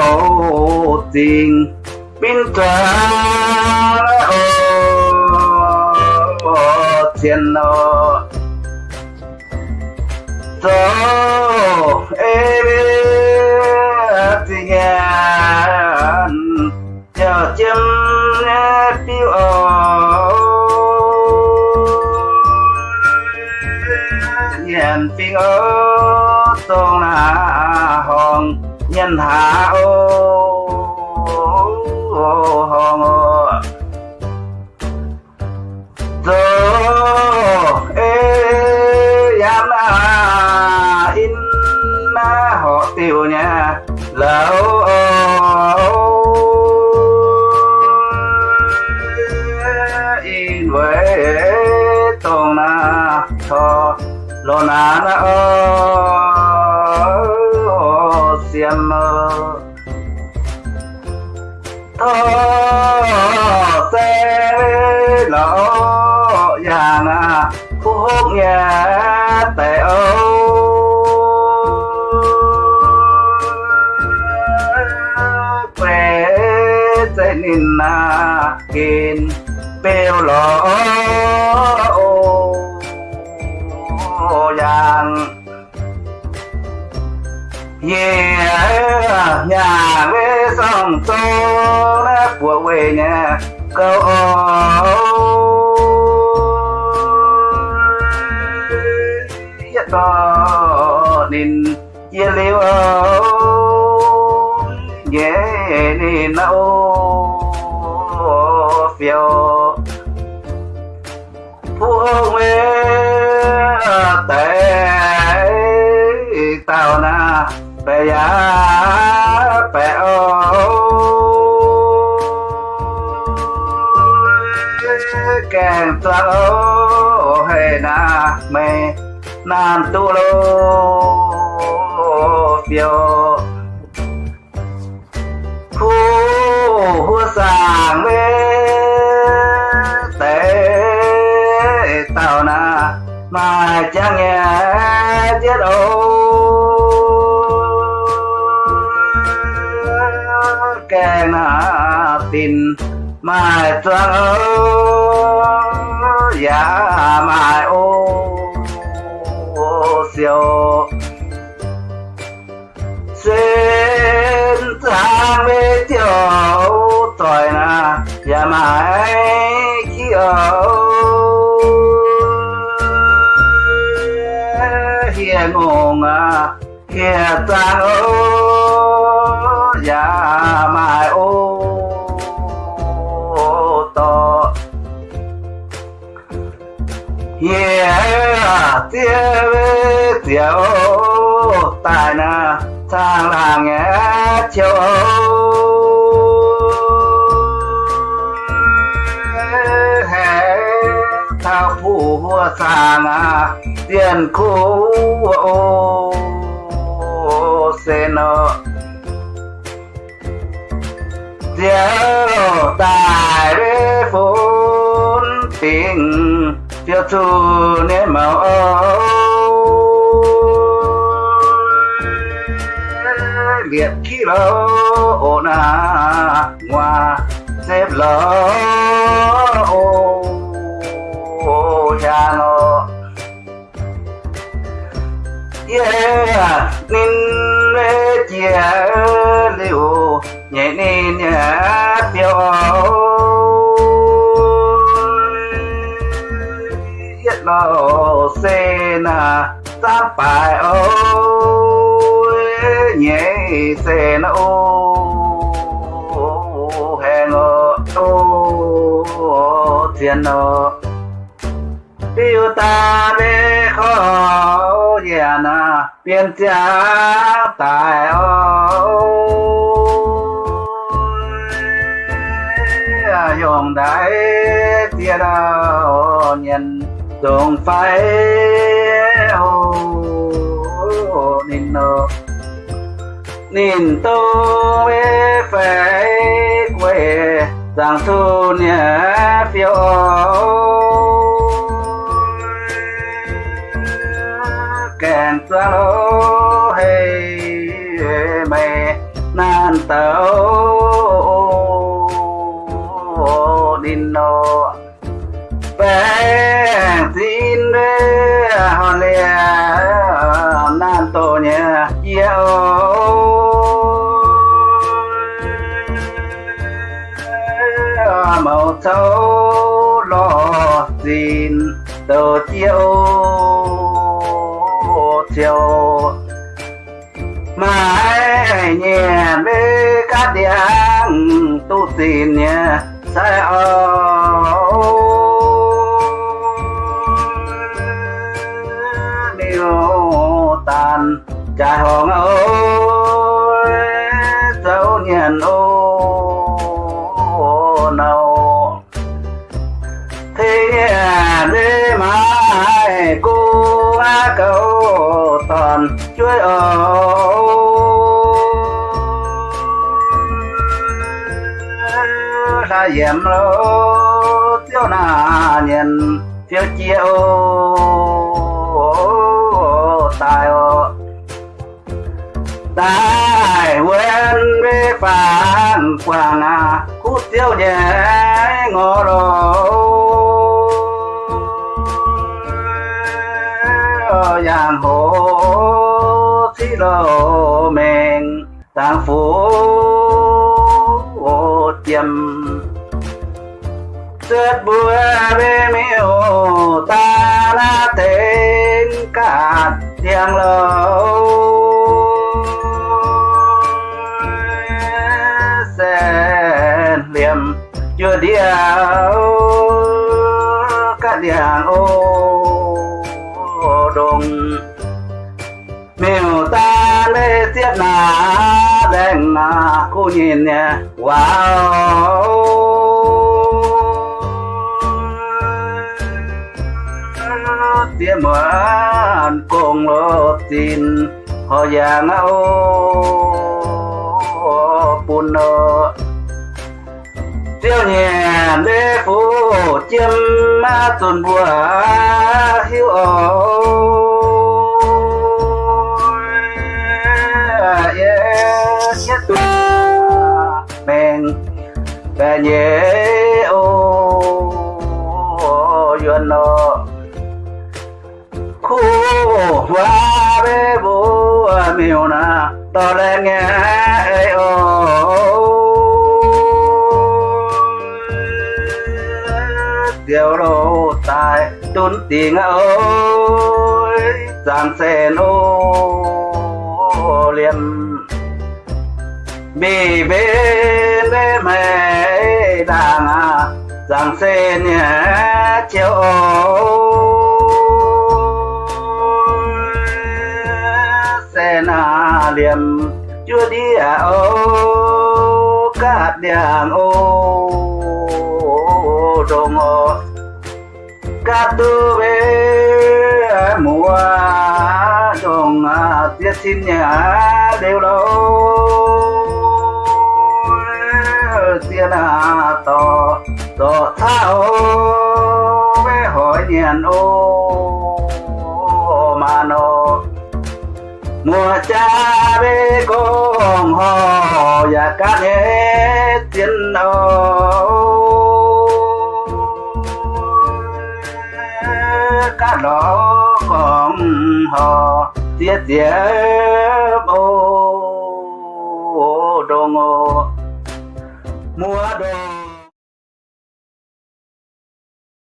tổ tình bên tra ô thiên nó tổ ê tình chờ chim tiêu ô nhàn phiên ô tôn nào nhân hạ ô hòn tô ê yam na in na họ tiêu nha. Lâu in với tôn na thọ lo na na ô. Na khúc hốc nhà tệ âu. Quê sẽ nín na kín bèo lò ô yang yeah nhà về sông tô nó của quê nhà câu nhất đó nên chia liêu yeah nên ô phiêu. Phu hương mê tệ tao na bè ya bè ô càng tao ô hề na mê nan tu lo phiêu khu hua sa mê tệ tao na mà chẳng nghe chết ô. Kẻ na tin mà choang dạ ô dạ mà ô siêu xuyên thang về tiểu tội na và mãi khi ở. Hiền ngôn à hiền tang ô dạ yeah tiêu tiêu tài na thang là nghe châu hè thao phụ vua sàng à tiền khu ô xê sen Diệu tài đế phốn tình Diệu thu nên màu Liệt khí lô ổn à Ngoà xếp lô ô cha nó Yeah, nín lê chia liu nhẹ nín nhẹ phiêu Yết lô xê na tám bài ô nhẹ xê na ô hẹn ô ô thiên ô tiêu ta bê khó già na biên cha tài ô dùng đại tia đào nhân dùng phải hồ nín nô nín tô bê phải quê, giang thu nhé phiêu. Kèn xa lô thấu lo xin tờ chiều chiều. Mãi nhẹ bê cát điện tu xin nhé sai điều tàn trái hồng ơi chuối ở ra dèm lô tiêu nà nhìn tiêu chiêu tài ô. Tài quên bê phản quảng à khu tiêu nhẹ ngô đồ giang hồ xí lo mình tàng phố tiêm tuyết bùa bê miêu, ta la tên cả tiếng lâu sen liềm chưa điệu các điàng ô đông na đen na cô nhìn nè. Wow. Tiếng mượn cùng lo tin, họ giang ô buồn nợ tiêu nhẹ đế phú chiêm ma tuần bùa hiu ôi nhé. Ô, duyên nó khu hoa bê bố miêu na. To lên nghe ê ô. Tiêu đồ tài tốn tiếng ơi giang sen ô liền. Bì bên bê mẹ giang sen nhé, chiều sen na liềm chưa đi à ô cát đèn ô. Đồng ô cát tư về mùa đồng à, tiết xin nhà đều lâu. Tiền à tỏ tỏ thao về hỏi nhàn ô, mà nó mùa cha bê con hò, và cá nhé tiền ô cá đó con hò, tiết tiết